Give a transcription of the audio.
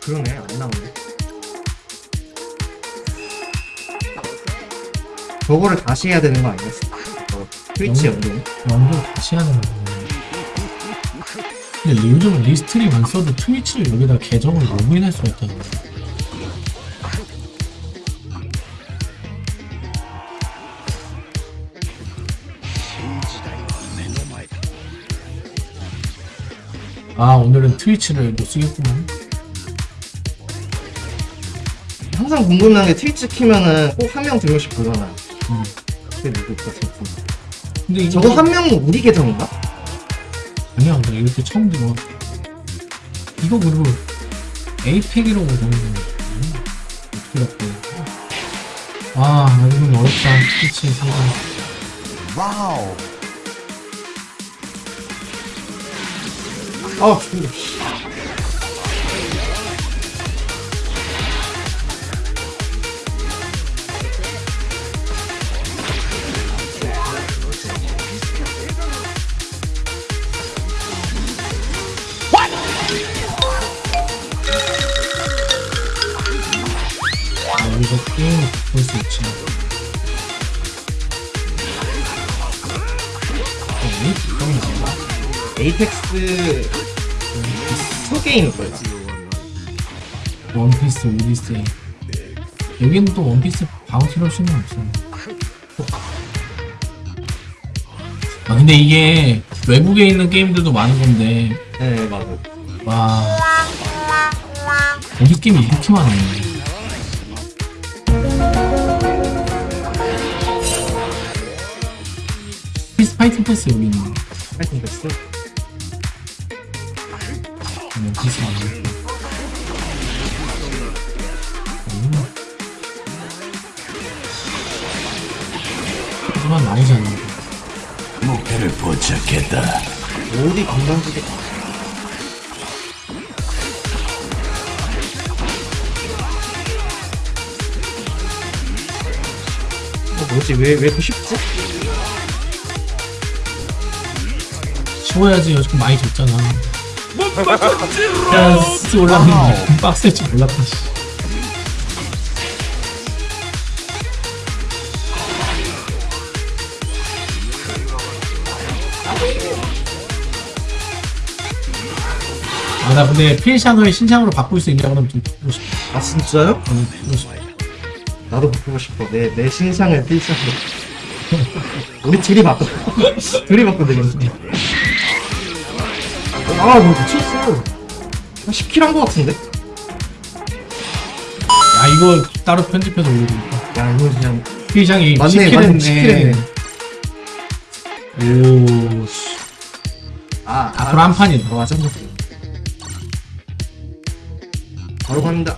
그러네 안 나오네 저거를 다시 해야 되는 거 아니겠어? 어, Twitch 연동 연결 다시 하는 거네. 근데 요즘은 Restream 안 써도 Twitch를 여기다 계정을 로그인할 수가 있다는 거야. 아 오늘은 트위치를 못 쓰겠구만. 항상 궁금한 게 트위치 키면은 꼭 한명두 명씩 보잖아 음. 그게 누굴까 싶어 근데 이거 저거 한 명은 우리 계정인가? 아니야 나 이렇게 처음 들어. 이거 그리고 에이펙이라고 적는 거 어떻게 갖고? 아 이건 어렵다 트위치 생각. 와우. 아 죽는다 아, 여기서 게임 볼수 있지. 어, 왜? 에이펙스 소게임일 거야 원피스, 오디세이. 여기는 또 원피스 방어티로 수는 없어. 아, 근데 이게 외국에 있는 게임들도 많은 건데, 네 맞아 와. 여기 게임이 이렇게 많네. 피스 파이팅 패스 여기 있네. 파이팅 패스 많네. 음. 하지만 않는 거. 목표를 포착했다. 어디 건강지게 어 뭐지 왜왜 이렇게 쉽지? 쉬워야지 요즘 많이 줬잖아. 야, 스스 올라가는데 빡셀 줄 몰랐다. 씨. 아, 나 근데 필샹을 신상으로 바꿀 수 있냐고 하면 좀 바꾸고 싶어. 아 진짜요? 어, 바꾸고 싶어. 나도 바꾸고 싶어 내 내 신상을 필상으로 우리 둘이 바꿔 둘이 바꿔 되겠네 아 뭐 미쳤어 한 10 kill 한 거 같은데? 야, 이거 따로 편집해서 올려주니까. 야 이거 그냥 필샹이 맞네 10 kill 맞네 했네. 10 kill 했네 오, 씨. 아 앞으로 한 판이다. 어, 맞아 바로 갑니다